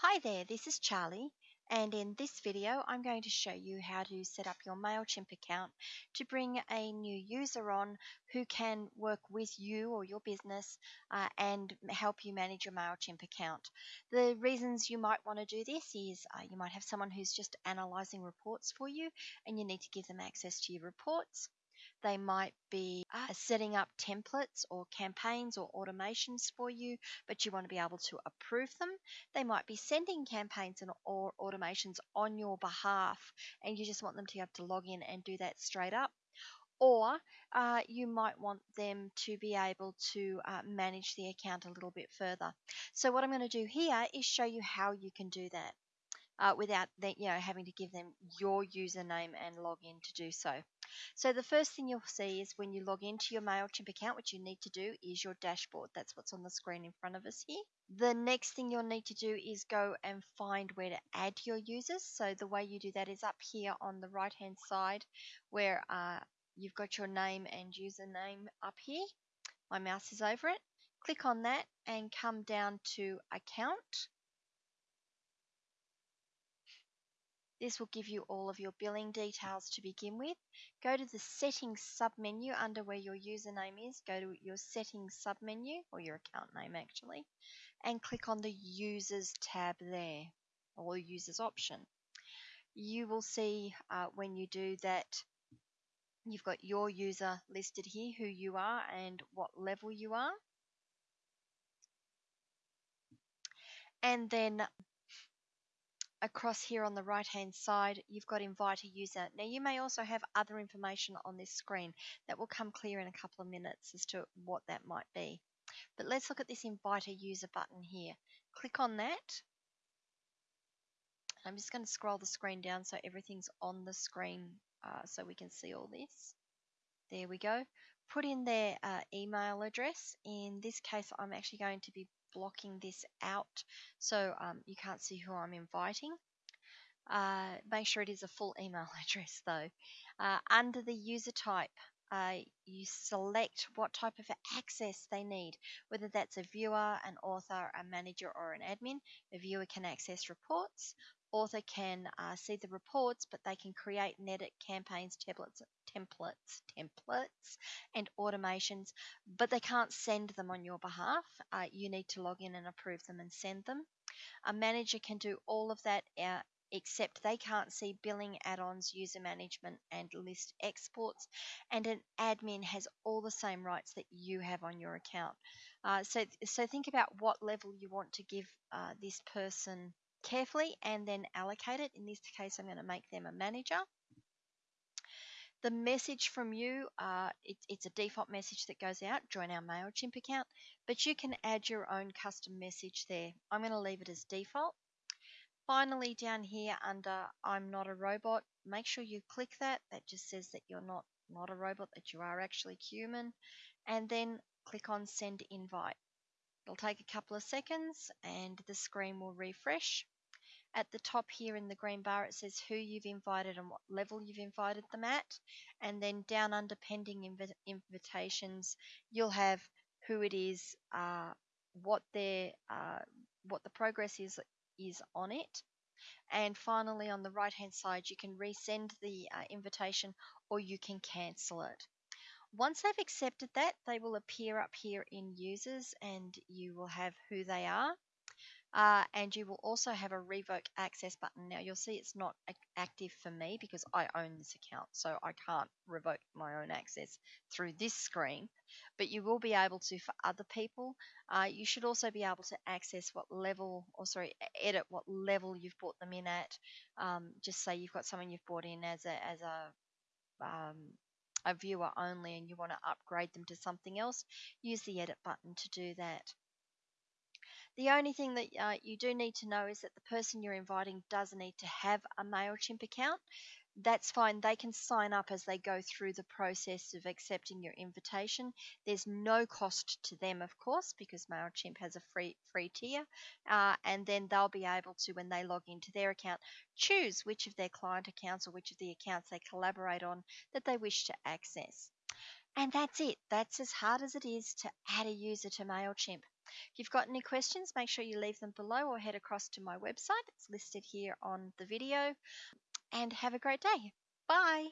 Hi there, this is Charlie, and in this video I'm going to show you how to set up your MailChimp account to bring a new user on who can work with you or your business uh, and help you manage your MailChimp account. The reasons you might want to do this is uh, you might have someone who's just analyzing reports for you and you need to give them access to your reports. They might be uh, setting up templates or campaigns or automations for you, but you want to be able to approve them. They might be sending campaigns and or automations on your behalf, and you just want them to have to log in and do that straight up. Or uh, you might want them to be able to uh, manage the account a little bit further. So what I'm going to do here is show you how you can do that uh, without you know having to give them your username and log in to do so. So the first thing you'll see is when you log into your MailChimp account, what you need to do is your dashboard. That's what's on the screen in front of us here. The next thing you'll need to do is go and find where to add your users. So the way you do that is up here on the right hand side where uh, you've got your name and username up here. My mouse is over it. Click on that and come down to account This will give you all of your billing details to begin with. Go to the settings submenu under where your username is. Go to your settings submenu, or your account name actually, and click on the users tab there, or users option. You will see uh, when you do that you've got your user listed here, who you are and what level you are. And then across here on the right hand side, you've got invite a user. Now you may also have other information on this screen that will come clear in a couple of minutes as to what that might be. But let's look at this invite a user button here. Click on that. I'm just going to scroll the screen down so everything's on the screen uh, so we can see all this. There we go. Put in their uh, email address. In this case, I'm actually going to be blocking this out so um, you can't see who I'm inviting. Uh, make sure it is a full email address though. Uh, under the user type, uh, you select what type of access they need, whether that's a viewer, an author, a manager, or an admin. A viewer can access reports, author can uh, see the reports, but they can create and edit campaigns, templates, templates, templates, and automations, but they can't send them on your behalf. Uh, you need to log in and approve them and send them. A manager can do all of that uh, except they can't see billing add-ons, user management, and list exports. And an admin has all the same rights that you have on your account. Uh, so, so think about what level you want to give uh, this person carefully and then allocate it. In this case, I'm going to make them a manager. The message from you, uh, it, it's a default message that goes out, join our MailChimp account, but you can add your own custom message there. I'm going to leave it as default. Finally, down here under I'm not a robot, make sure you click that. That just says that you're not, not a robot, that you are actually human. And then click on send invite. It'll take a couple of seconds and the screen will refresh. At the top here in the green bar, it says who you've invited and what level you've invited them at. And then down under pending inv invitations, you'll have who it is, uh, what their, uh, what the progress is is on it. And finally, on the right hand side, you can resend the uh, invitation or you can cancel it. Once they've accepted that, they will appear up here in users and you will have who they are. Uh, and you will also have a revoke access button. Now you'll see it's not active for me because I own this account, so I can't revoke my own access through this screen, but you will be able to for other people. Uh, you should also be able to access what level, or sorry, edit what level you've brought them in at. Um, just say you've got someone you've brought in as a as a um, a viewer only and you want to upgrade them to something else, use the edit button to do that. The only thing that uh, you do need to know is that the person you're inviting does need to have a MailChimp account. That's fine. They can sign up as they go through the process of accepting your invitation. There's no cost to them, of course, because MailChimp has a free free tier. Uh, and then they'll be able to, when they log into their account, choose which of their client accounts or which of the accounts they collaborate on that they wish to access. And that's it. That's as hard as it is to add a user to MailChimp. If you've got any questions, make sure you leave them below or head across to my website. It's listed here on the video. And have a great day. Bye.